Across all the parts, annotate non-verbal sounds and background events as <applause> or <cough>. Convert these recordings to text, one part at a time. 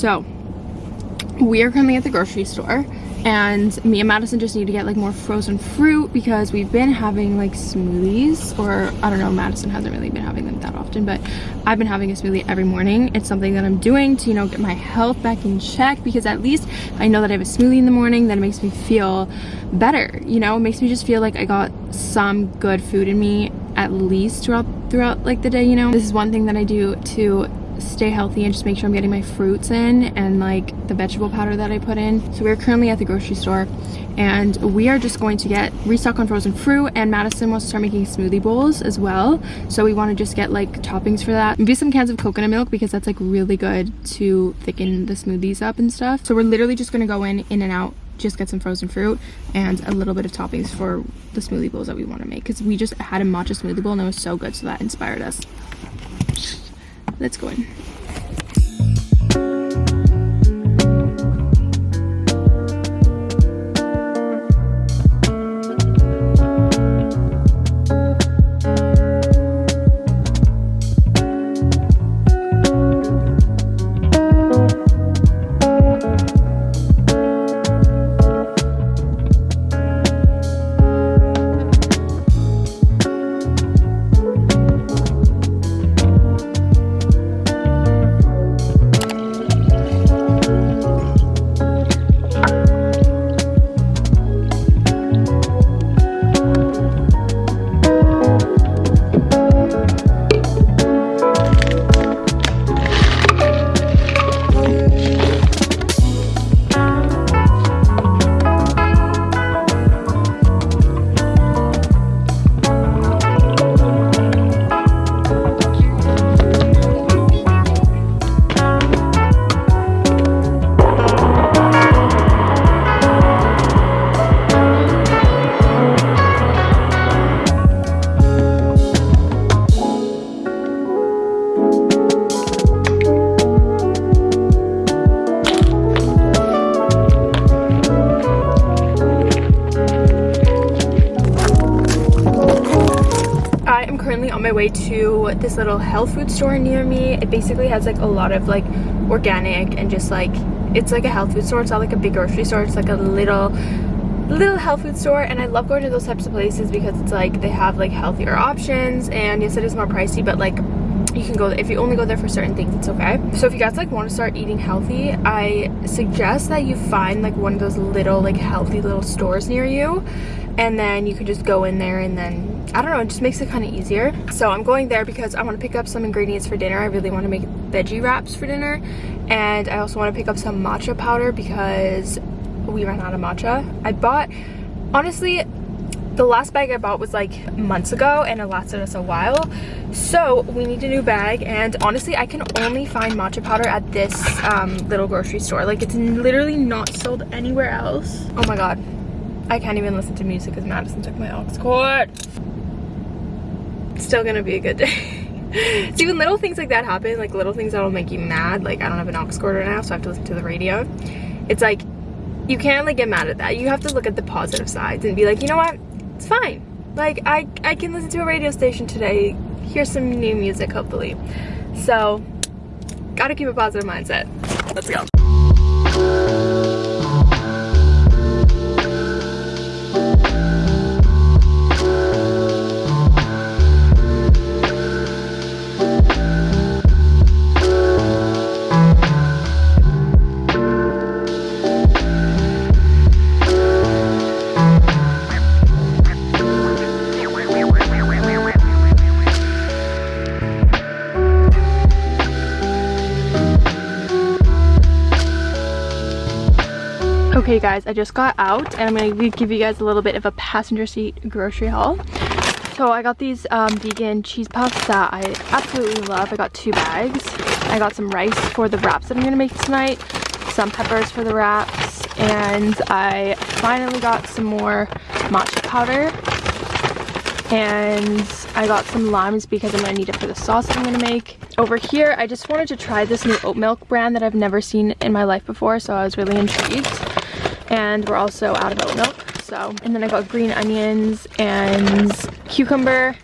so we are currently at the grocery store and me and Madison just need to get like more frozen fruit because we've been having like smoothies or I don't know Madison hasn't really been having them that often but I've been having a smoothie every morning. It's something that I'm doing to you know get my health back in check because at least I know that I have a smoothie in the morning that it makes me feel better you know? It makes me just feel like I got some good food in me at least throughout throughout like the day you know? This is one thing that I do to stay healthy and just make sure I'm getting my fruits in and like the vegetable powder that I put in. So we're currently at the grocery store and we are just going to get restock on frozen fruit and Madison wants to start making smoothie bowls as well. So we want to just get like toppings for that. Maybe some cans of coconut milk because that's like really good to thicken the smoothies up and stuff. So we're literally just going to go in, in and out just get some frozen fruit and a little bit of toppings for the smoothie bowls that we want to make because we just had a matcha smoothie bowl and it was so good so that inspired us let's go in this little health food store near me. It basically has like a lot of like organic and just like it's like a health food store. It's not like a big grocery store. It's like a little little health food store. And I love going to those types of places because it's like they have like healthier options. And yes it is more pricey but like you can go if you only go there for certain things it's okay. So if you guys like want to start eating healthy i suggest that you find like one of those little like healthy little stores near you. And then you can just go in there and then I don't know, it just makes it kind of easier. So I'm going there because I want to pick up some ingredients for dinner. I really want to make veggie wraps for dinner. And I also want to pick up some matcha powder because we ran out of matcha. I bought, honestly, the last bag I bought was like months ago and it lasted us a while. So we need a new bag and honestly I can only find matcha powder at this um, little grocery store. Like it's literally not sold anywhere else. Oh my god. I can't even listen to music because Madison took my aux cord still gonna be a good day. <laughs> so even little things like that happen, like little things that'll make you mad, like I don't have an aux cord right now, so I have to listen to the radio. It's like, you can't like get mad at that. You have to look at the positive sides and be like, you know what, it's fine. Like I, I can listen to a radio station today, hear some new music hopefully. So, gotta keep a positive mindset. Let's go. Okay guys, I just got out and I'm going to give you guys a little bit of a passenger seat grocery haul. So I got these um, vegan cheese puffs that I absolutely love. I got two bags. I got some rice for the wraps that I'm going to make tonight, some peppers for the wraps, and I finally got some more matcha powder. And I got some limes because I'm going to need it for the sauce that I'm going to make. Over here, I just wanted to try this new oat milk brand that I've never seen in my life before, so I was really intrigued and we're also out of oat milk. So and then i got green onions and cucumber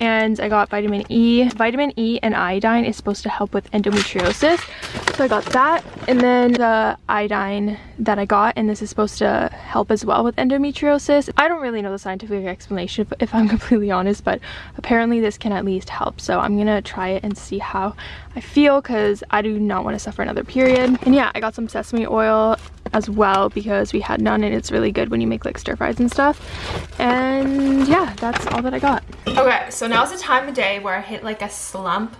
and i got vitamin e. Vitamin e and iodine is supposed to help with endometriosis. So I got that and then the iodine that I got and this is supposed to help as well with endometriosis. I don't really know the scientific explanation if, I'm <laughs> completely honest but apparently this can at least help. So I'm gonna try it and see how I feel because I do not want to suffer another period. And yeah I got some sesame oil as well because we had none and it's really good when you make like stir fries and stuff and yeah that's all that I got. Okay so now's the time of day where I hit like a slump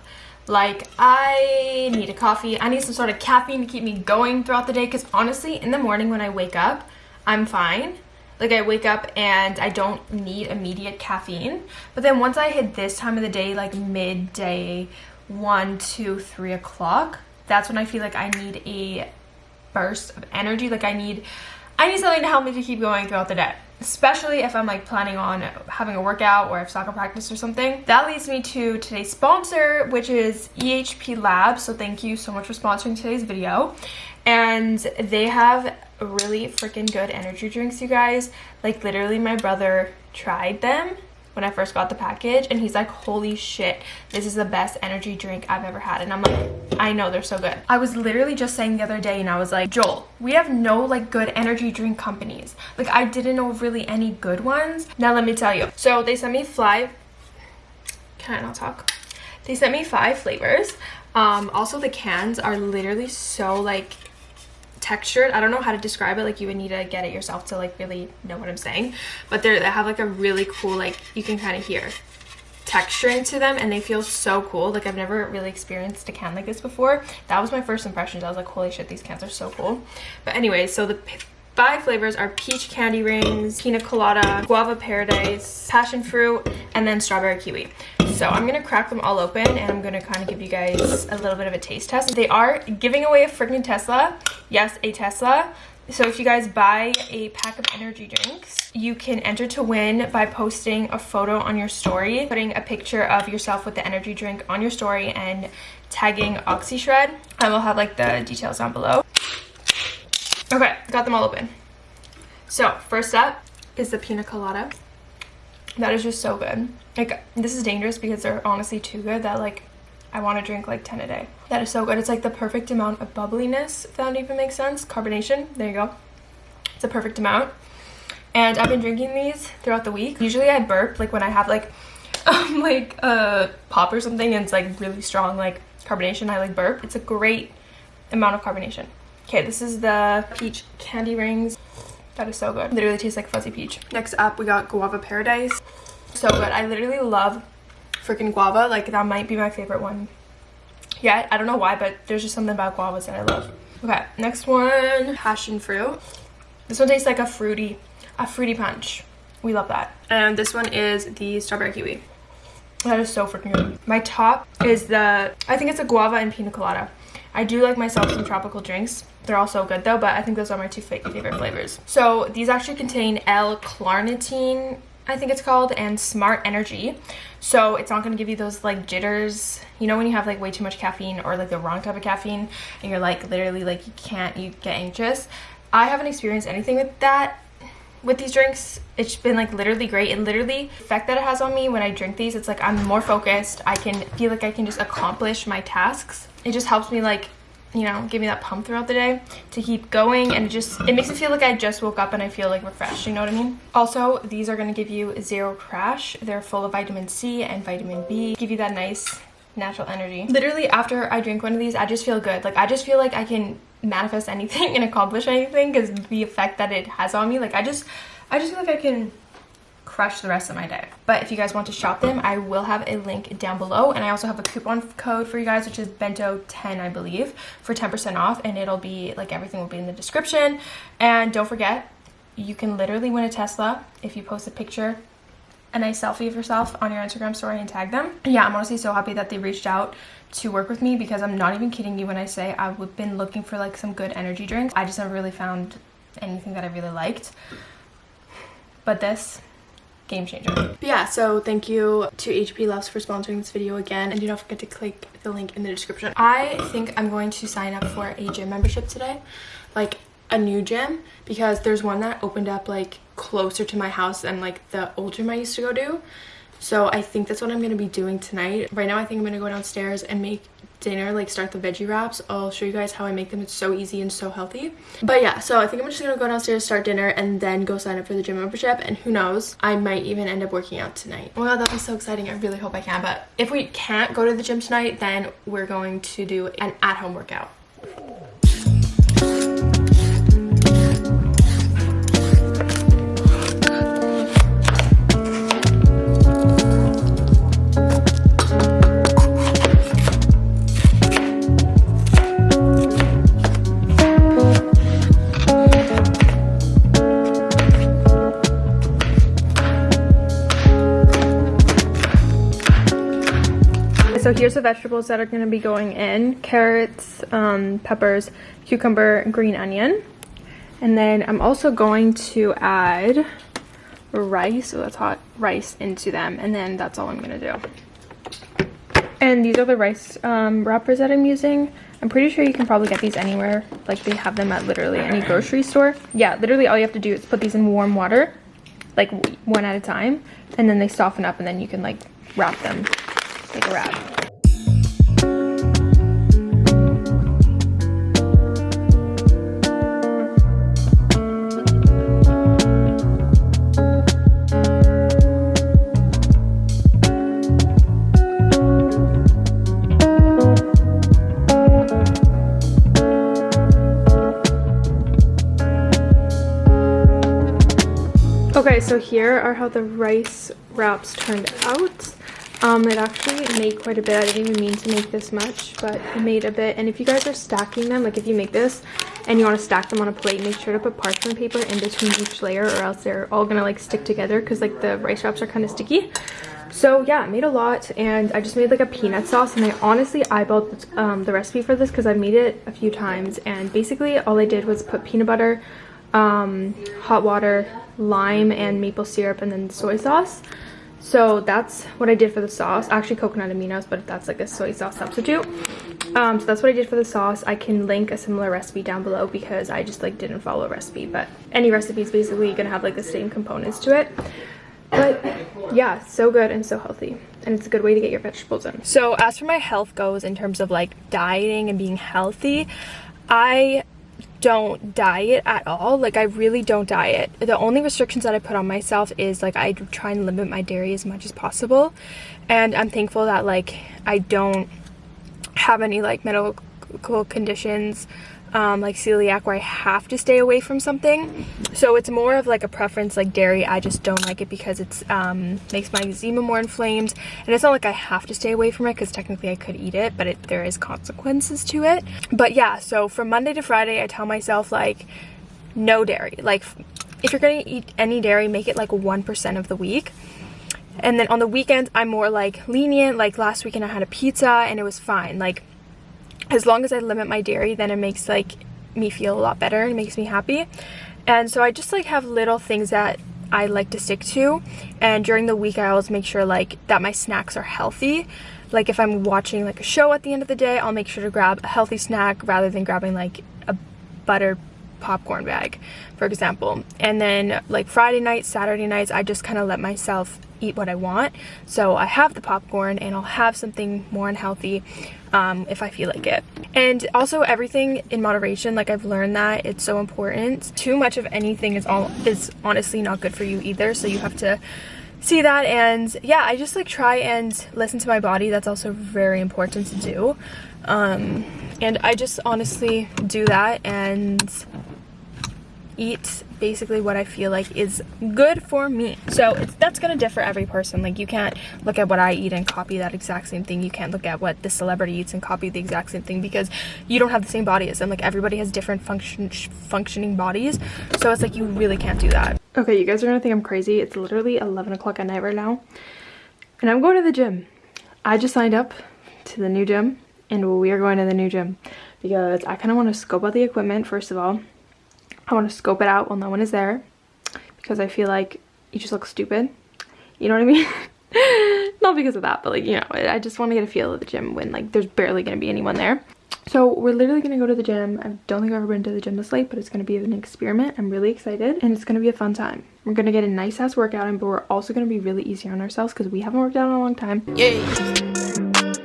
like, I need a coffee. I need some sort of caffeine to keep me going throughout the day because honestly, in the morning when I wake up, I'm fine. Like, I wake up and I don't need immediate caffeine. But then once I hit this time of the day, like midday, one, two, three o'clock, that's when I feel like I need a burst of energy. Like, I need, I need something to help me to keep going throughout the day especially if I'm like planning on having a workout or if soccer practice or something. That leads me to today's sponsor, which is EHP Labs. So thank you so much for sponsoring today's video. And they have really freaking good energy drinks, you guys. Like literally my brother tried them when I first got the package and he's like, holy shit, this is the best energy drink I've ever had. And I'm like, I know they're so good. I was literally just saying the other day and I was like, Joel, we have no like good energy drink companies. Like I didn't know really any good ones. Now let me tell you. So they sent me five, can I not talk? They sent me five flavors. Um, also the cans are literally so like textured. I don't know how to describe it. Like you would need to get it yourself to like really know what i'm saying. But they have like a really cool like you can kind of hear texture into them and they feel so cool. Like i've never really experienced a can like this before. That was my first impressions. I was like holy shit these cans are so cool. But anyway so the five flavors are peach candy rings pina colada guava paradise passion fruit and then strawberry kiwi so I'm to crack them all open and I'm to kind of give you guys a little bit of a taste test. They are giving away a freaking Tesla. Yes, a Tesla. So if you guys buy a pack of energy drinks, you can enter to win by posting a photo on your story, putting a picture of yourself with the energy drink on your story and tagging OxyShred. I will have like the details down below. Okay, got them all open. So first up is the pina colada. That is just so good. Like, this is dangerous because they're honestly too good that, like, I want to drink, like, 10 a day. That is so good. It's, like, the perfect amount of bubbliness, if that even makes sense. Carbonation. There you go. It's a perfect amount. And I've been drinking these throughout the week. Usually I burp, like, when I have, like, <laughs> um, like, a pop or something and it's, like, really strong, like, carbonation. I, like, burp. It's a great amount of carbonation. Okay, this is the peach candy rings. That is so good. Literally tastes like fuzzy peach. Next up, we got Guava Paradise. So good. I literally love freaking guava. Like, that might be my favorite one yet. I don't know why, but there's just something about guavas that I love. Okay, next one, passion fruit. This one tastes like a fruity, a fruity punch. We love that. And this one is the strawberry kiwi. That is so freaking good. My top is the, I think it's a guava and pina colada. I do like myself some tropical drinks. They're all so good though, but I think those are my two favorite flavors. So these actually contain L-carnitine, I think it's called, and Smart Energy. So it's not going to give you those like jitters. You know when you have like way too much caffeine or like the wrong type of caffeine and you're like literally like you can't, you get anxious. I haven't experienced anything with that with these drinks it's been like literally great. And literally the effect that it has on me when i drink these it's like i'm more focused. I can feel like i can just accomplish my tasks. It just helps me like you know give me that pump throughout the day to keep going. And it just it makes me feel like i just woke up and i feel like refreshed. You know what i mean? Also these are going to give you zero crash. They're full of vitamin c and vitamin b. Give you that nice natural energy literally after i drink one of these i just feel good like i just feel like i can manifest anything <laughs> and accomplish anything because the effect that it has on me like i just i just feel like i can crush the rest of my day. But if you guys want to shop them, I will have a link down below. And I also have a coupon code for you guys, which is bento10, I believe, for 10% off. And it'll be, like, everything will be in the description. And don't forget, you can literally win a Tesla if you post a picture a nice selfie of yourself on your Instagram story and tag them. Yeah, I'm honestly so happy that they reached out to work with me because I'm not even kidding you when I say I've been looking for like some good energy drinks. I just never really found anything that I really liked. But this game changer. But yeah, so thank you to EHP Labs for sponsoring this video again. And do not forget to click the link in the description. I think I'm going to sign up for a gym membership today. Like a new gym because there's one that opened up like closer to my house than like the old gym I used to go to. So I think that's what I'm going to be doing tonight. Right now I think I'm going to go downstairs and make dinner like start the veggie wraps. I'll show you guys how i make them. It's so easy and so healthy. But yeah so i think i'm just gonna go downstairs start dinner and then go sign up for the gym membership. And who knows i might even end up working out tonight. Oh my god that'd be so exciting. I really hope i can. But if we can't go to the gym tonight then we're going to do an at-home workout here's the vegetables that are going to be going in. Carrots, um, peppers, cucumber, green onion. And then I'm also going to add rice, so that's hot rice into them. And then that's all I'm going to do. And these are the rice um, wrappers that I'm using. I'm pretty sure you can probably get these anywhere. Like they have them at literally any grocery store. Yeah, literally all you have to do is put these in warm water, like one at a time. And then they soften up and then you can like wrap them like a wrap. Okay, so here are how the rice wraps turned out. Um, it actually made quite a bit. I didn't even mean to make this much, but it made a bit. And if you guys are stacking them, like if you make this and you want to stack them on a plate, make sure to put parchment paper in between each layer or else they're all going to like stick together because like the rice wraps are kind of sticky. So yeah, I made a lot and I just made like a peanut sauce and I honestly eyeballed um, the recipe for this because I made it a few times and basically all I did was put peanut butter, um, hot water, lime and maple syrup and then soy sauce. So that's what i did for the sauce. Actually coconut aminos but that's like a soy sauce substitute. Um, so that's what i did for the sauce. I can link a similar recipe down below because i just like didn't follow a recipe but any recipe is basically gonna have like the same components to it. But yeah so good and so healthy and it's a good way to get your vegetables in. So as for my health goes in terms of like dieting and being healthy i don't diet at all. Like i really don't diet. The only restrictions that i put on myself is like i try and limit my dairy as much as possible. And i'm thankful that like i don't have any like medical conditions um, like celiac where I have to stay away from something. So it's more of like a preference like dairy. I just don't like it because it's um, makes my eczema more inflamed. And it's not like I have to stay away from it because technically I could eat it, but it, there is consequences to it. But yeah, so from Monday to Friday, I tell myself like no dairy. Like if you're going to eat any dairy, make it like 1% of the week. And then on the weekends, I'm more like lenient. Like last weekend I had a pizza and it was fine. Like as long as I limit my dairy then it makes like me feel a lot better and makes me happy. And so I just like have little things that I like to stick to. And during the week I always make sure like that my snacks are healthy. Like if I'm watching like a show at the end of the day I'll make sure to grab a healthy snack rather than grabbing like a butter popcorn bag for example. And then like Friday nights Saturday nights I just kind of let myself eat what I want so I have the popcorn and I'll have something more unhealthy um, if I feel like it. And also everything in moderation, like I've learned that it's so important. Too much of anything is all is honestly not good for you either. So you have to see that and yeah, I just like try and listen to my body. That's also very important to do. Um, and I just honestly do that and eat basically what I feel like is good for me. So that's gonna differ every person. Like you can't look at what I eat and copy that exact same thing. You can't look at what the celebrity eats and copy the exact same thing because you don't have the same body as them. Like everybody has different function functioning bodies. So it's like you really can't do that. Okay, you guys are gonna think I'm crazy. It's literally 11 o'clock at night right now. And I'm going to the gym. I just signed up to the new gym and we are going to the new gym because I kind of want to scope out the equipment first of all I want to scope it out while no one is there because I feel like you just look stupid. You know what I mean? <laughs> Not because of that, but like, you know, I just want to get a feel of the gym when like there's barely going to be anyone there. So we're literally going to go to the gym. I don't think I've ever been to the gym this late, but it's going to be an experiment. I'm really excited and it's going to be a fun time. We're going to get a nice ass workout in, but we're also going to be really easy on ourselves because we haven't worked out in a long time. Yeah.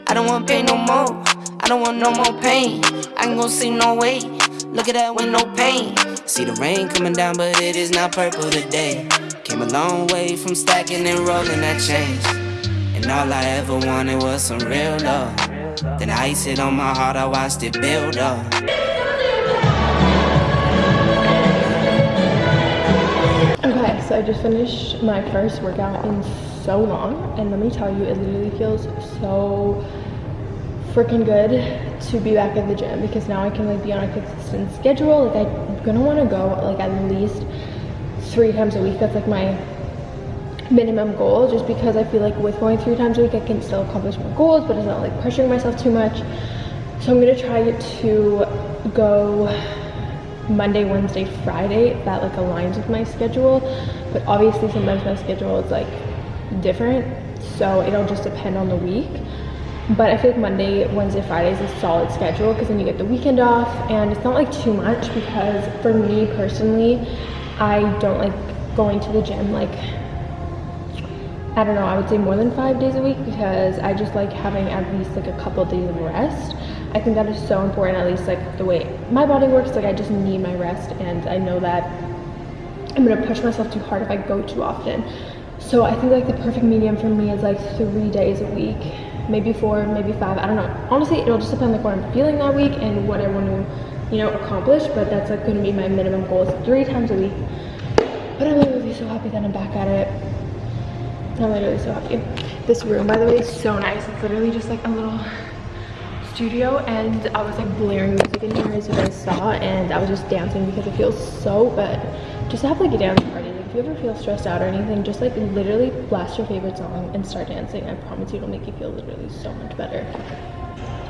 I don't want pain no more. I don't want no more pain. I ain't gonna see no way. Look at that no pain. See the rain coming down, but it is not purple today. Came a long way from stacking and rolling that change. And all I ever wanted was some real love. Then I iced it on my heart, I watched it build up. Okay, so I just finished my first workout in so long, and let me tell you, it literally feels so freaking good to be back at the gym because now I can like be on a consistent schedule. Like I'm gonna want to go like at least three times a week. That's like my minimum goal just because I feel like with going three times a week I can still accomplish my goals but it's not like pressuring myself too much. So I'm gonna try to go Monday, Wednesday, Friday that like aligns with my schedule. But obviously sometimes my schedule is like different. So it'll just depend on the week. But I feel like Monday, Wednesday, Friday is a solid schedule because then you get the weekend off and it's not like too much because for me personally, I don't like going to the gym like I don't know, I would say more than five days a week because I just like having at least like a couple of days of rest. I think that is so important, at least like the way my body works. Like I just need my rest and I know that I'm gonna push myself too hard if I go too often. So I think like the perfect medium for me is like three days a week, maybe four, maybe five. I don't know. Honestly, it'll just depend like what I'm feeling that week and what I want to, you know, accomplish. But that's like gonna be my minimum goal is three times a week. But I'm literally so happy that I'm back at it I'm literally so happy. This room, by the way, is so nice. It's literally just like a little studio and I was like blaring music in here as you guys saw and I was just dancing because it feels so good just to have like a dance you ever feel stressed out or anything, just like literally blast your favorite song and start dancing. I promise you it'll make you feel literally so much better.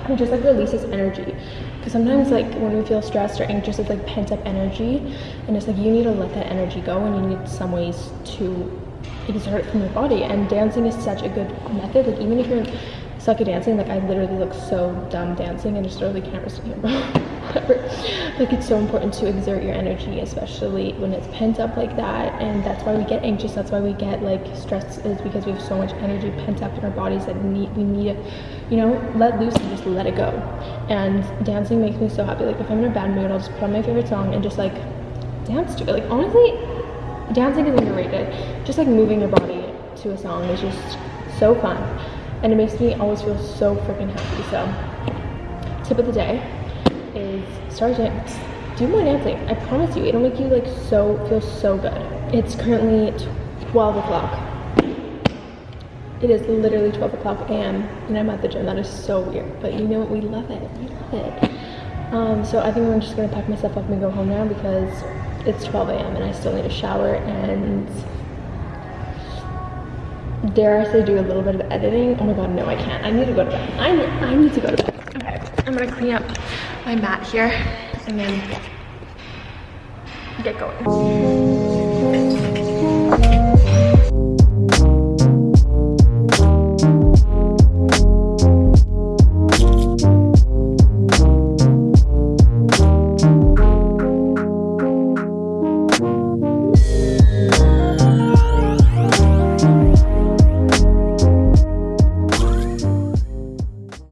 It just like releases energy. Because sometimes like when we feel stressed or anxious it's like pent up energy. And it's like you need to let that energy go and you need some ways to exert from your body. And dancing is such a good method. Like even if you're suck at dancing like i literally look so dumb dancing and just the camera here whatever <laughs> like it's so important to exert your energy especially when it's pent up like that and that's why we get anxious that's why we get like stressed is because we have so much energy pent up in our bodies that need we need to you know let loose and just let it go and dancing makes me so happy like if i'm in a bad mood i'll just put on my favorite song and just like dance to it like honestly dancing is underrated. Just like moving your body to a song is just so fun. And it makes me always feel so freaking happy. So, tip of the day dance. Do more dancing. I promise you, it'll make you like so, feel so good. It's currently 12 o'clock. It is literally 12 o'clock a.m. and I'm at the gym. That is so weird. But you know what? We love it. We love it. Um, so I think I'm just gonna pack myself up and go home now because it's 12 a.m. and I still need a shower and dare I say do a little bit of editing? Oh my god, no I can't. I need to go to bed. I, I need to go to bed. I'm gonna clean up my mat here and then get going.